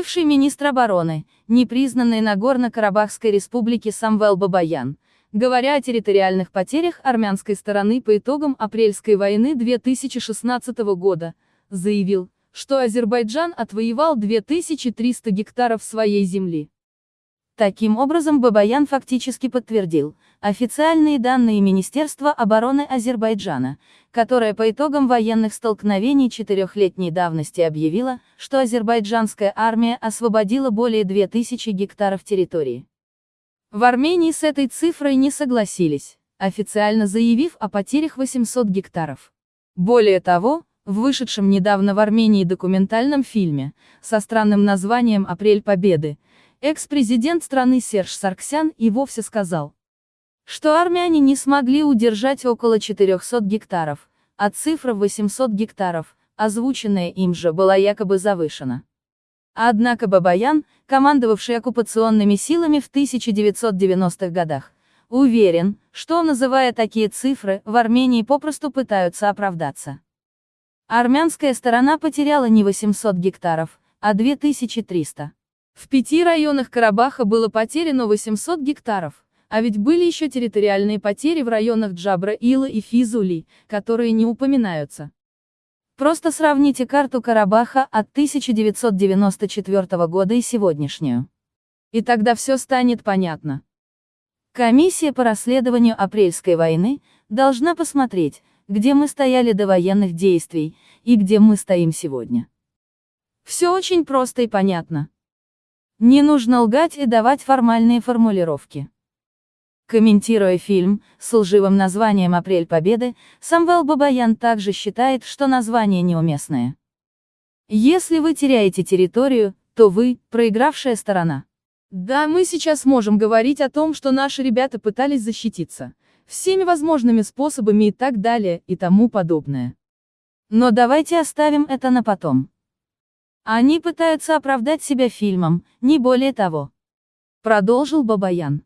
Бывший министр обороны, непризнанный Нагорно-Карабахской республики Самвел Бабаян, говоря о территориальных потерях армянской стороны по итогам апрельской войны 2016 года, заявил, что Азербайджан отвоевал 2300 гектаров своей земли. Таким образом Бабаян фактически подтвердил официальные данные Министерства обороны Азербайджана, которое по итогам военных столкновений четырехлетней давности объявило, что азербайджанская армия освободила более 2000 гектаров территории. В Армении с этой цифрой не согласились, официально заявив о потерях 800 гектаров. Более того, в вышедшем недавно в Армении документальном фильме, со странным названием «Апрель Победы», Экс-президент страны Серж Сарксян и вовсе сказал, что армяне не смогли удержать около 400 гектаров, а цифра 800 гектаров, озвученная им же, была якобы завышена. Однако Бабаян, командовавший оккупационными силами в 1990-х годах, уверен, что, называя такие цифры, в Армении попросту пытаются оправдаться. Армянская сторона потеряла не 800 гектаров, а 2300. В пяти районах Карабаха было потеряно 800 гектаров, а ведь были еще территориальные потери в районах Джабра, Ила и Физули, которые не упоминаются. Просто сравните карту Карабаха от 1994 года и сегодняшнюю. И тогда все станет понятно. Комиссия по расследованию апрельской войны должна посмотреть, где мы стояли до военных действий, и где мы стоим сегодня. Все очень просто и понятно. Не нужно лгать и давать формальные формулировки. Комментируя фильм с лживым названием «Апрель Победы», Самвел Бабаян также считает, что название неуместное. Если вы теряете территорию, то вы – проигравшая сторона. Да, мы сейчас можем говорить о том, что наши ребята пытались защититься. Всеми возможными способами и так далее, и тому подобное. Но давайте оставим это на потом. Они пытаются оправдать себя фильмом, не более того. Продолжил Бабаян.